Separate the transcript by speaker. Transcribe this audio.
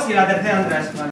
Speaker 1: dos y la tercera Andrés. Vale.